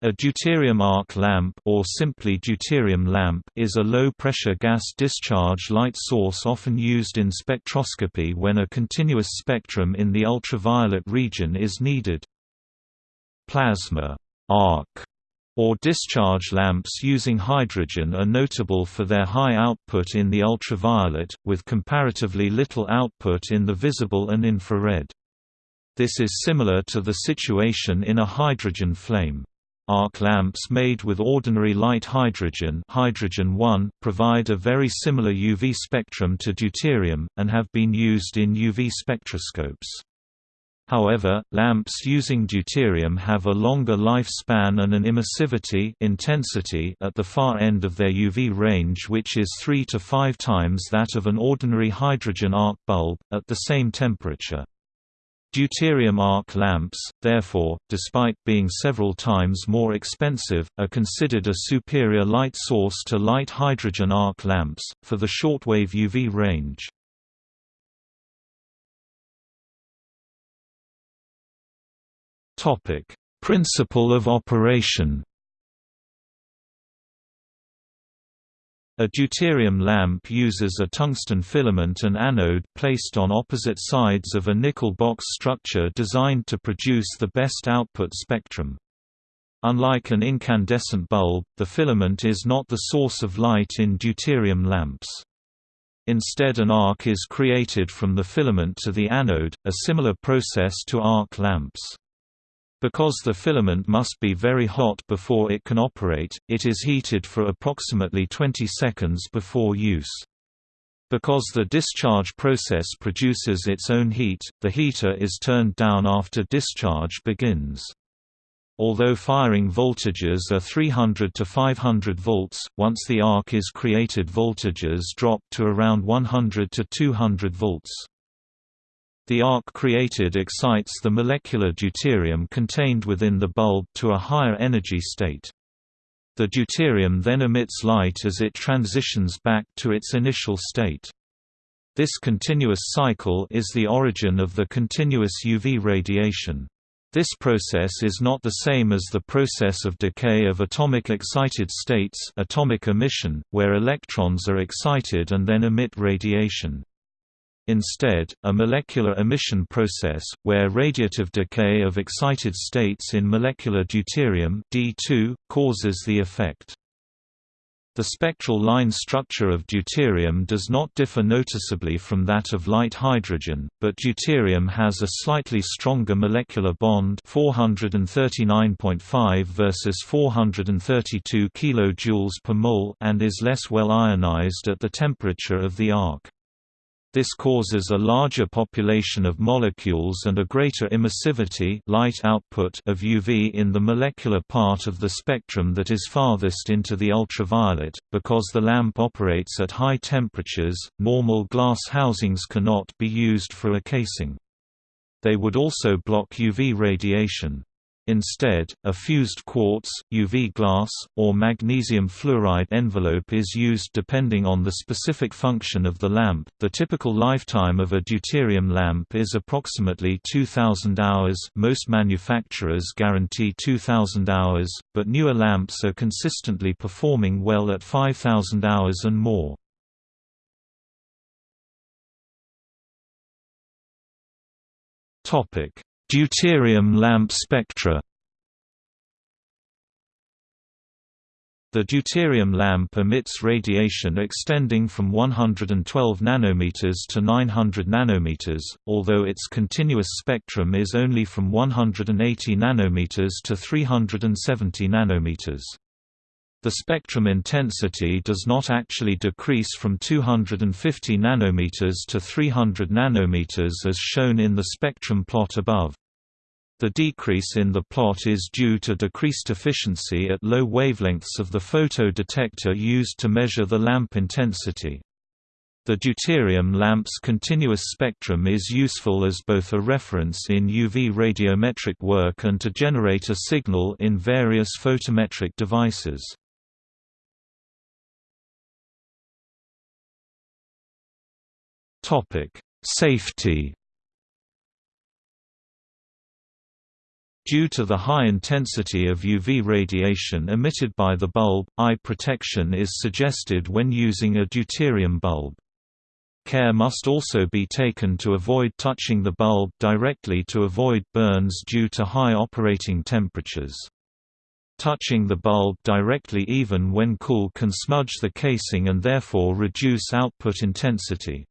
A deuterium arc lamp or simply deuterium lamp is a low-pressure gas discharge light source often used in spectroscopy when a continuous spectrum in the ultraviolet region is needed. Plasma arc or discharge lamps using hydrogen are notable for their high output in the ultraviolet, with comparatively little output in the visible and infrared. This is similar to the situation in a hydrogen flame. Arc lamps made with ordinary light hydrogen hydrogen 1 provide a very similar UV spectrum to deuterium, and have been used in UV spectroscopes. However, lamps using deuterium have a longer lifespan and an emissivity intensity at the far end of their UV range which is 3 to 5 times that of an ordinary hydrogen arc bulb, at the same temperature. Deuterium arc lamps, therefore, despite being several times more expensive, are considered a superior light source to light hydrogen arc lamps, for the shortwave UV range. Principle of operation A deuterium lamp uses a tungsten filament and anode placed on opposite sides of a nickel box structure designed to produce the best output spectrum. Unlike an incandescent bulb, the filament is not the source of light in deuterium lamps. Instead an arc is created from the filament to the anode, a similar process to arc lamps. Because the filament must be very hot before it can operate, it is heated for approximately 20 seconds before use. Because the discharge process produces its own heat, the heater is turned down after discharge begins. Although firing voltages are 300 to 500 volts, once the arc is created voltages drop to around 100 to 200 volts. The arc created excites the molecular deuterium contained within the bulb to a higher energy state. The deuterium then emits light as it transitions back to its initial state. This continuous cycle is the origin of the continuous UV radiation. This process is not the same as the process of decay of atomic excited states atomic emission, where electrons are excited and then emit radiation. Instead, a molecular emission process, where radiative decay of excited states in molecular deuterium D2, causes the effect. The spectral line structure of deuterium does not differ noticeably from that of light hydrogen, but deuterium has a slightly stronger molecular bond 439.5 versus 432 kJ per mole and is less well ionized at the temperature of the arc. This causes a larger population of molecules and a greater emissivity light output of UV in the molecular part of the spectrum that is farthest into the ultraviolet. Because the lamp operates at high temperatures, normal glass housings cannot be used for a casing. They would also block UV radiation. Instead, a fused quartz, UV glass, or magnesium fluoride envelope is used depending on the specific function of the lamp. The typical lifetime of a deuterium lamp is approximately 2000 hours. Most manufacturers guarantee 2000 hours, but newer lamps are consistently performing well at 5000 hours and more. Topic: Deuterium lamp spectra The deuterium lamp emits radiation extending from 112 nanometers to 900 nanometers, although its continuous spectrum is only from 180 nanometers to 370 nanometers. The spectrum intensity does not actually decrease from 250 nanometers to 300 nanometers as shown in the spectrum plot above. The decrease in the plot is due to decreased efficiency at low wavelengths of the photodetector used to measure the lamp intensity. The deuterium lamp's continuous spectrum is useful as both a reference in UV radiometric work and to generate a signal in various photometric devices. Safety Due to the high intensity of UV radiation emitted by the bulb, eye protection is suggested when using a deuterium bulb. Care must also be taken to avoid touching the bulb directly to avoid burns due to high operating temperatures. Touching the bulb directly even when cool can smudge the casing and therefore reduce output intensity.